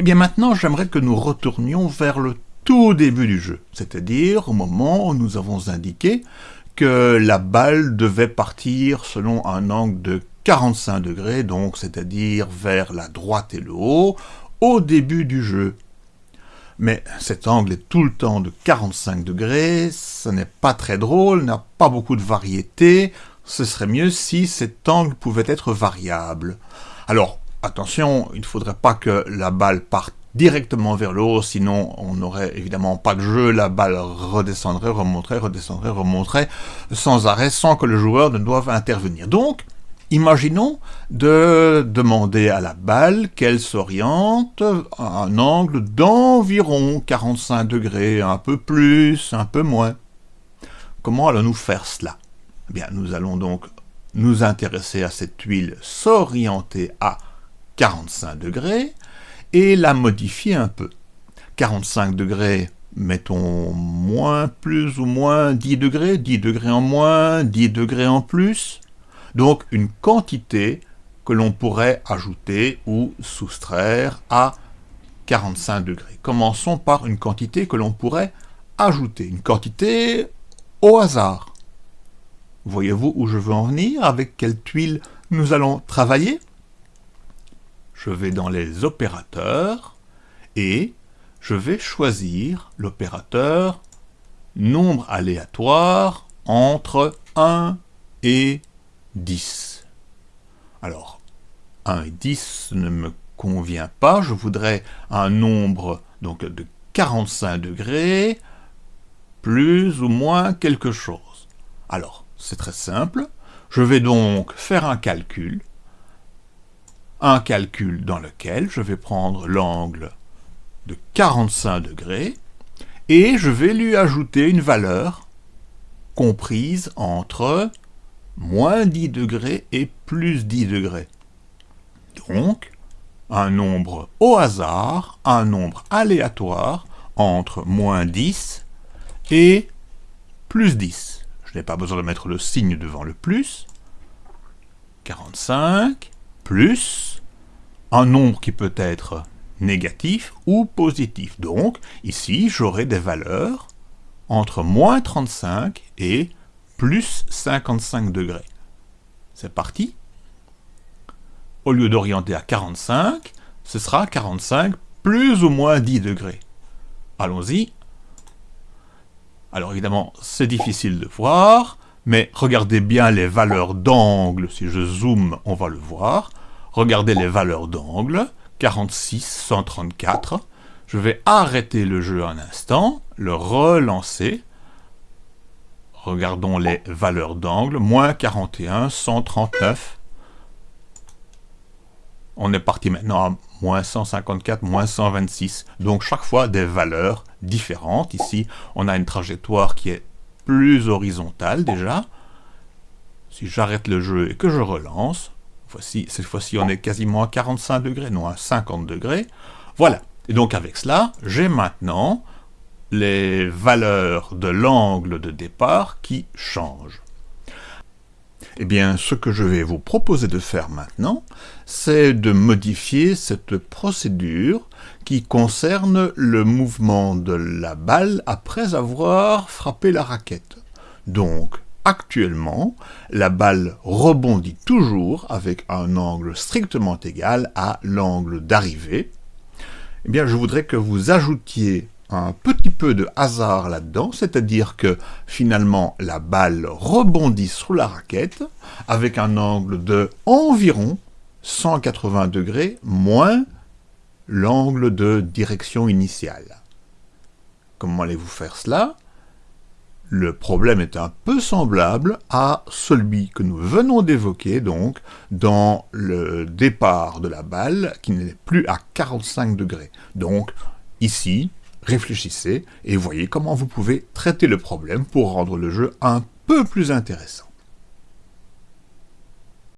Eh bien maintenant, j'aimerais que nous retournions vers le tout début du jeu, c'est-à-dire au moment où nous avons indiqué que la balle devait partir selon un angle de 45 degrés, donc c'est-à-dire vers la droite et le haut, au début du jeu. Mais cet angle est tout le temps de 45 degrés, ce n'est pas très drôle, n'a pas beaucoup de variété, ce serait mieux si cet angle pouvait être variable. Alors, attention, il ne faudrait pas que la balle parte directement vers le haut, sinon on n'aurait évidemment pas de jeu, la balle redescendrait, remonterait, redescendrait, remonterait, sans arrêt, sans que le joueur ne doive intervenir. Donc, Imaginons de demander à la balle qu'elle s'oriente à un angle d'environ 45 degrés, un peu plus, un peu moins. Comment allons-nous faire cela? Eh bien, Nous allons donc nous intéresser à cette tuile s'orienter à 45 degrés et la modifier un peu. 45 degrés, mettons moins, plus ou moins 10 degrés, 10 degrés en moins, 10 degrés en plus, donc une quantité que l'on pourrait ajouter ou soustraire à 45 degrés. Commençons par une quantité que l'on pourrait ajouter, une quantité au hasard. Voyez-vous où je veux en venir, avec quelle tuile nous allons travailler? Je vais dans les opérateurs et je vais choisir l'opérateur nombre aléatoire entre 1 et 10. Alors, 1 et 10 ne me convient pas, je voudrais un nombre donc de 45 degrés, plus ou moins quelque chose. Alors, c'est très simple, je vais donc faire un calcul, un calcul dans lequel je vais prendre l'angle de 45 degrés, et je vais lui ajouter une valeur comprise entre moins 10 degrés et plus 10 degrés. Donc, un nombre au hasard, un nombre aléatoire entre moins 10 et plus 10. Je n'ai pas besoin de mettre le signe devant le plus. 45 plus un nombre qui peut être négatif ou positif. Donc, ici, j'aurai des valeurs entre moins 35 et plus 55 degrés. C'est parti. Au lieu d'orienter à 45, ce sera 45 plus ou moins 10 degrés. Allons-y. Alors évidemment, c'est difficile de voir, mais regardez bien les valeurs d'angle. Si je zoome, on va le voir. Regardez les valeurs d'angle. 46, 134. Je vais arrêter le jeu un instant, le relancer. Regardons les valeurs d'angle. Moins 41, 139. On est parti maintenant à moins 154, moins 126. Donc chaque fois des valeurs différentes. Ici, on a une trajectoire qui est plus horizontale déjà. Si j'arrête le jeu et que je relance, cette fois-ci on est quasiment à 45 degrés, non à 50 degrés. Voilà. Et donc avec cela, j'ai maintenant les valeurs de l'angle de départ qui changent. Eh bien, ce que je vais vous proposer de faire maintenant, c'est de modifier cette procédure qui concerne le mouvement de la balle après avoir frappé la raquette. Donc, actuellement, la balle rebondit toujours avec un angle strictement égal à l'angle d'arrivée. Eh bien, je voudrais que vous ajoutiez un petit peu de hasard là-dedans, c'est-à-dire que finalement la balle rebondit sur la raquette avec un angle de environ 180 degrés moins l'angle de direction initiale. Comment allez-vous faire cela? Le problème est un peu semblable à celui que nous venons d'évoquer, donc, dans le départ de la balle, qui n'est plus à 45 degrés. Donc, ici, réfléchissez et voyez comment vous pouvez traiter le problème pour rendre le jeu un peu plus intéressant.